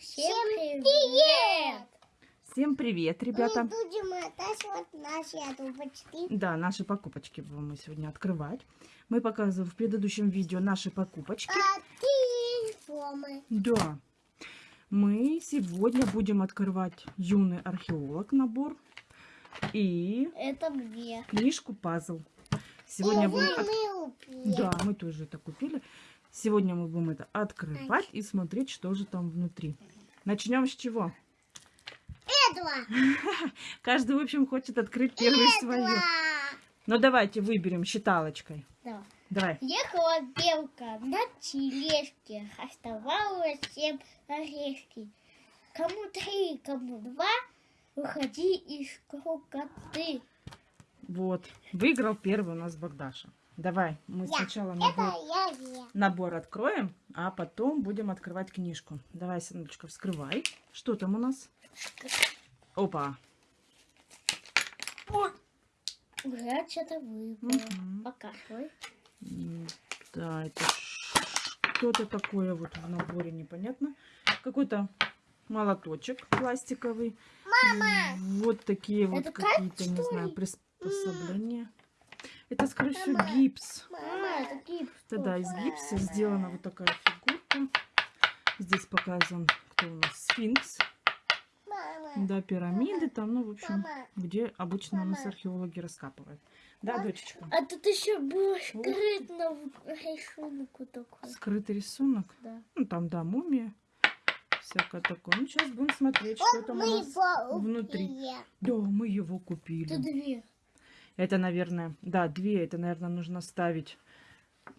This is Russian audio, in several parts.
Всем привет! Всем привет, ребята! Мы будем оттачивать наши трубочки. Да, наши покупочки будем мы сегодня открывать. Мы показывали в предыдущем видео наши покупочки. А ты формы. Да. Мы сегодня будем открывать юный археолог набор и Это мне. книжку пазл. Сегодня будем... от- мы купили. Да, мы тоже это купили. Сегодня мы будем это открывать и смотреть, что же там внутри. Начнем с чего? Этого. Каждый, в общем, хочет открыть первый свою. Ну, давайте выберем считалочкой. Да. Давай. Ехала белка на тележке, оставалось семь орешки. Кому три, кому два, выходи из круга ты. Вот. Выиграл первый у нас Богдаша. Давай, мы Я. сначала набор, я, я. набор откроем, а потом будем открывать книжку. Давай, сыночка, вскрывай. Что там у нас? Опа. Уже что-то выбрала. Покажи. М, Да, это что-то такое вот в наборе, непонятно. Какой-то молоточек пластиковый. Мама! Вот такие вот какие-то, не знаю, приспособления. Это, скорее всего, гипс. Мама, это гипс. Да-да, из гипса сделана вот такая фигурка. Здесь показан, кто у нас, сфинкс. Да, пирамиды там, ну, в общем, где обычно у нас археологи раскапывают. Да, дочечка? А тут еще было скрытно рисунок такой. Скрытый рисунок. Да. Ну, там, да, мумия. Всякое такое. Ну, сейчас будем смотреть, что там у нас. внутри. Да, мы его купили. Тут две. Это, наверное, да, две. Это, наверное, нужно ставить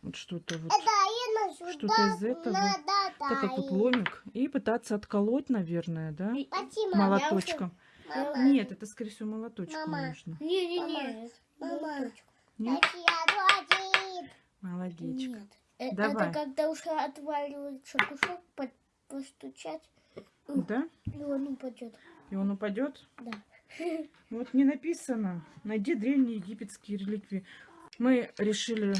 вот что-то вот. Что-то из этого. Так как тут ломик. И пытаться отколоть, наверное, да? Молоточком. Мама. Нет, это, скорее всего, молоточком Мама. нужно. Не-не-не. Нет? Нет. Э, Давай. Это когда уже отваливается кусок, по- постучать, Да? и он упадет. И он упадет? Да. Вот не написано. Найди древние египетские реликвии. Мы решили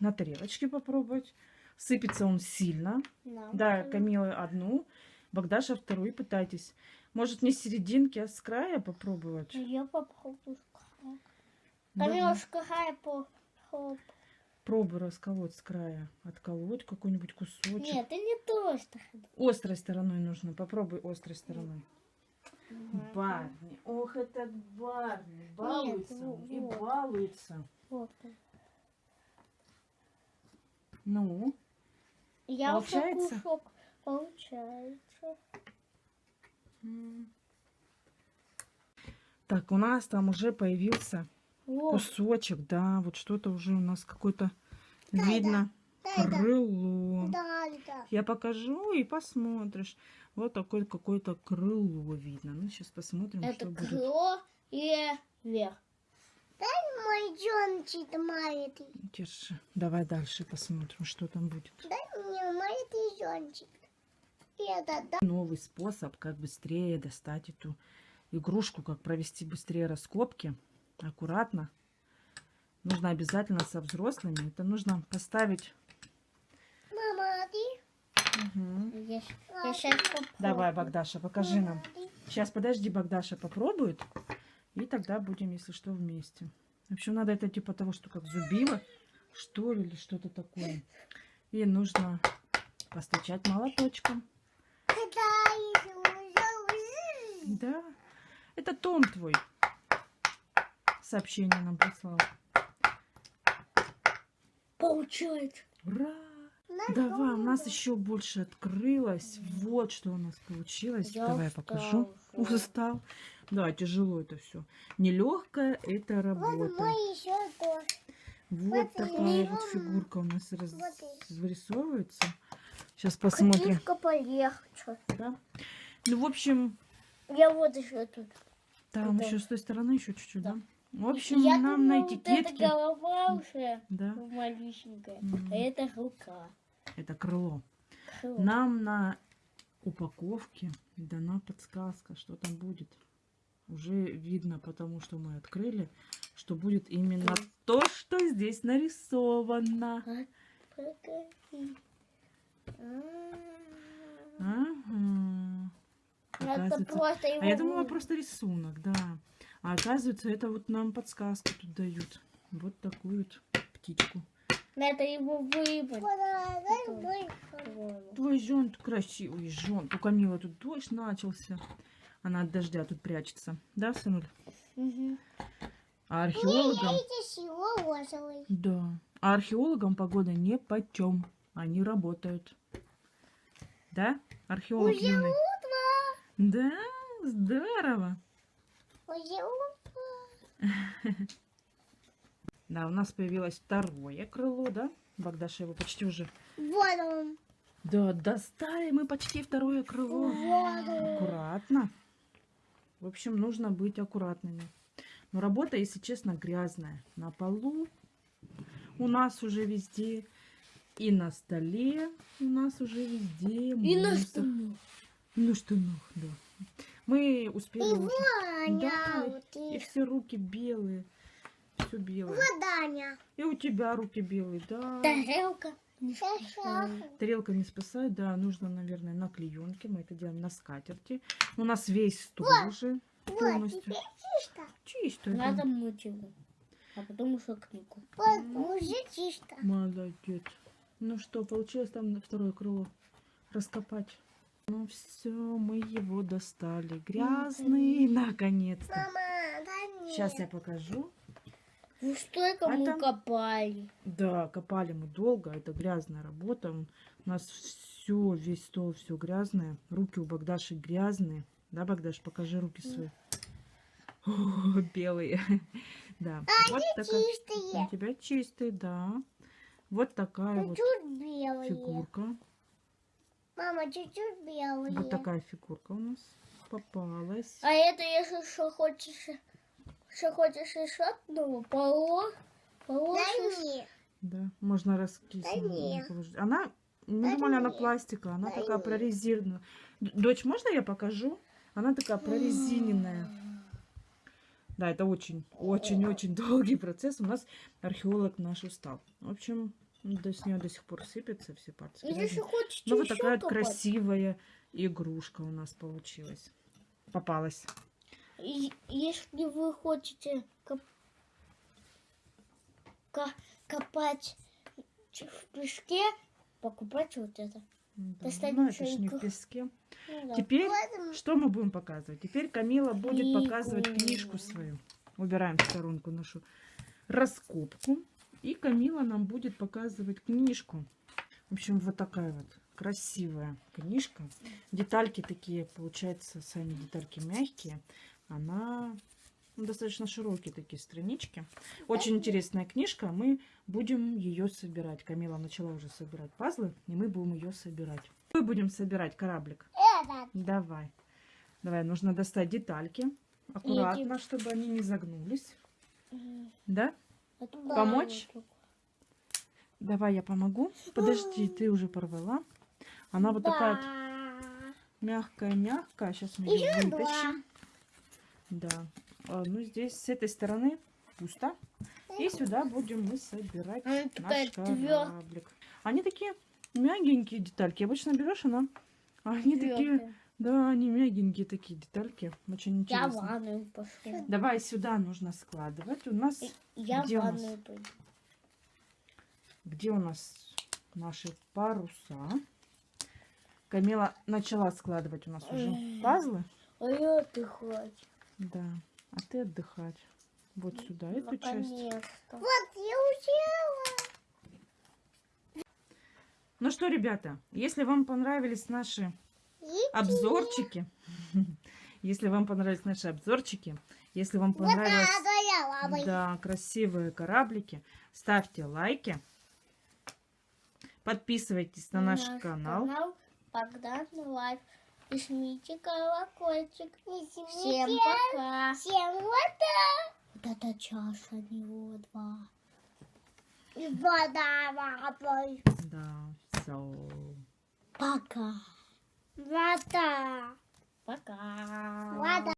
на тарелочке попробовать. Сыпется он сильно. Да, тоже. Камила одну, Богдаша вторую. Пытайтесь. Может, не с серединки, а с края попробовать? Я попробую с края. Камила, с края по... хоп. Пробуй расколоть с края. Отколоть какой-нибудь кусочек. Нет, это не то. Острой стороной нужно. Попробуй острой стороной. Барни. Ох, этот Барни. Балуется он и вот. балуется. Вот. Ну, Я Получается? уже кусок. Получается. Так, у нас там уже появился Вот. кусочек, да, вот что-то уже у нас какое-то Да, видно да. Крыло. Я покажу и посмотришь. Вот такое какое-то крыло видно. Ну, сейчас посмотрим, Это что будет. крыло и вверх. Дай мой джончик маленький. Держи. Давай дальше посмотрим, что там будет. Дай мне маленький джончик. Это да. Новый способ, как быстрее достать эту игрушку, как провести быстрее раскопки. Аккуратно. Нужно обязательно со взрослыми. Это нужно поставить. Мама, а ты? Мгм. Я, сейчас попробую. Давай, Богдаша, покажи нам. Сейчас, подожди, Богдаша попробует. И тогда будем, если что, вместе. В общем, надо это типа того, что как зубило, что ли, или что-то такое. И нужно постучать молоточком. Да, это Том твой. Сообщение нам прислал. Получается. Ура! Давай, у нас еще больше открылось. Вот что у нас получилось. Я Давай устал покажу. уже. Устал. Да, тяжело это все. Нелегкая это Вот работа. Вот вот такая вот фигурка у нас раз... Вот и- вырисовывается. Сейчас посмотрим. Полегче. Да? Ну, в общем, Я вот еще тут. там Да. еще с той стороны еще чуть-чуть, да? Да. В общем, Я нам думала, на вот этикетке... эта голова уже Да, малюсенькая. Мгм. А это рука. Это крыло. Крыло. Нам на упаковке дана подсказка, что там будет. Уже видно, потому что мы открыли, что будет именно то, что здесь нарисовано. А. Ага. Это просто его... А я думала просто рисунок, да. А оказывается, это вот нам подсказку тут дают. Вот такую вот птичку. Это его выбор. Твой зонт красивый зонт. У Камила тут дождь начался. Она от дождя тут прячется. Да, сынуль? Мгм. А археологам... Да. А археологам погода не почем. Они работают. Да? Археолог Уже юный. Да, здорово. Да, у нас появилось второе крыло, да? Богдаша его почти уже... Вот он. Да, достали мы почти второе крыло. Вот он. Аккуратно. В общем, нужно быть аккуратными. Но работа, если честно, грязная. На полу у нас уже везде. И на столе у нас уже везде. И на штанах. И на штанах, да. Мы успели... И уже-. Да, и- все руки белые. Все белое. Вот Даня. И у тебя руки белые, да. Тарелка. Не спасает. Тарелка не спасает, да, нужно, наверное, на клеенке. Мы это делаем на скатерти. У нас весь стол уже полностью. чисто. Чисто. да. Надо мыть его. А потом уже книгу. Вот, уже чисто. Молодец. Ну что, получилось там на второе крыло раскопать? Ну все, мы его достали. Грязный, наконец-то. Сейчас я покажу. Ну столько мы Это- копали. Да, копали мы долго, это грязная работа. У нас все, весь стол, все грязное. Руки у Богдаши грязные. Да, Богдаш, покажи руки свои. О, белые. Да, вот такая. У Чистые. тебя чистый, да. Вот такая вот Чуть белые. фигурка. Мама, чуть-чуть белые. Вот такая фигурка у нас попалась. А это если что хочешь, что хочешь еще одного, поло, положишь. мне. Да, можно раскисать. Да нет. Она, мы Да думали, она нет. пластика, она Да такая нет. прорезиненная. Дочь, можно я покажу? Она такая прорезиненная. Да, это очень, очень, очень долгий процесс. У нас археолог наш устал. В общем, до, с нее до сих пор сыпятся все пальцы. Ну, вот такая вот красивая игрушка у нас получилась. Попалась. Если вы хотите коп- ко- копать в песке, покупайте вот это. Да, ну, это не в песке. Ну да. Теперь Вот, что мы будем показывать? Теперь Камила будет Книгу. показывать книжку свою. Убираем в сторонку нашу раскопку. И Камила нам будет показывать книжку. В общем, вот такая вот красивая книжка. Детальки такие, получается, сами детальки мягкие. Она ну, достаточно широкие такие странички. Очень интересная книжка. Мы будем ее собирать. Камила начала уже собирать пазлы, и мы будем ее собирать. Мы будем собирать кораблик. этот. Давай. Давай, нужно достать детальки. Аккуратно, чтобы они не загнулись. Да? Это Помочь? Давай я помогу. Подожди, ты уже порвала. Она вот такая мягкая-мягкая. Сейчас мы ее вытащим. Да. А, ну, здесь с этой стороны пусто. И сюда будем мы собирать наш кораблик. Они такие мягенькие детальки. Обычно берешь, она... Они такие... Твёрдая. Да, они мягенькие такие детальки. Очень Я в интересно. ванную пошла. Давай сюда нужно складывать. У нас Я в Где у нас? пойду. где у нас наши паруса? Камила начала складывать у нас уже пазлы. А я отдыхать. Да. А ты отдыхать. Вот сюда эту часть. Вот, я учила. Ну что, ребята, если вам понравились наши обзорчики, если вам понравились наши обзорчики, если вам вот я лапой. да, красивые кораблики, ставьте лайки, подписывайтесь на наш канал. Богдан Лайф. И жмите колокольчик. Не Всем снимите. пока. Всем вот Вот это чаша, не вода. И вода лапой. Да, все. Пока. Вода. Пока. Вода.